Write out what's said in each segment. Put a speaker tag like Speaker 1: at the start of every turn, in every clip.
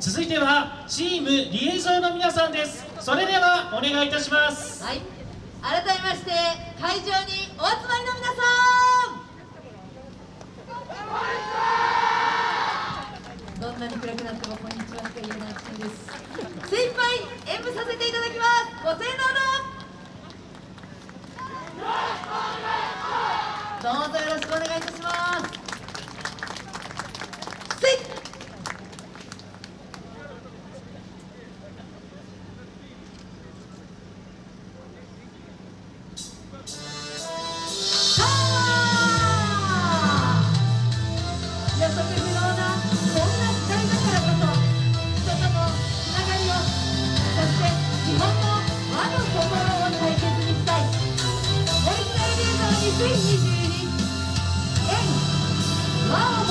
Speaker 1: 続いてはチームリエゾーの皆さんです。それではお願いいたします。
Speaker 2: はい。改めまして会場にお集まりの皆さん。2022円和を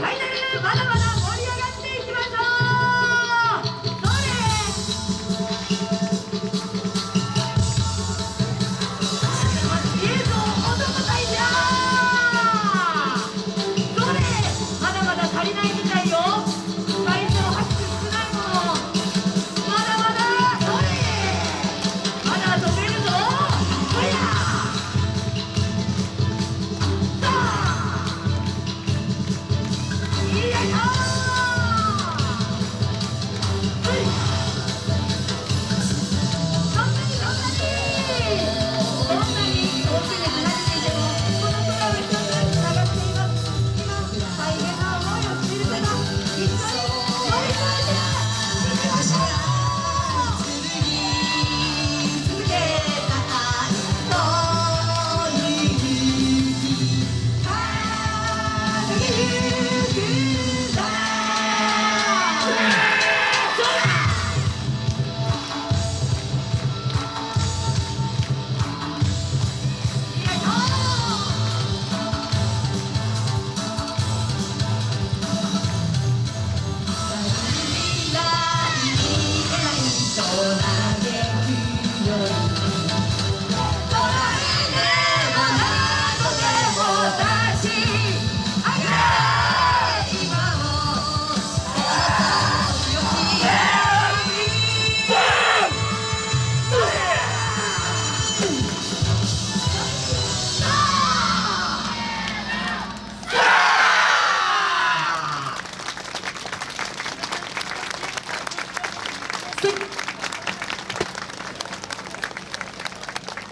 Speaker 1: Weiter, weiter, weiter.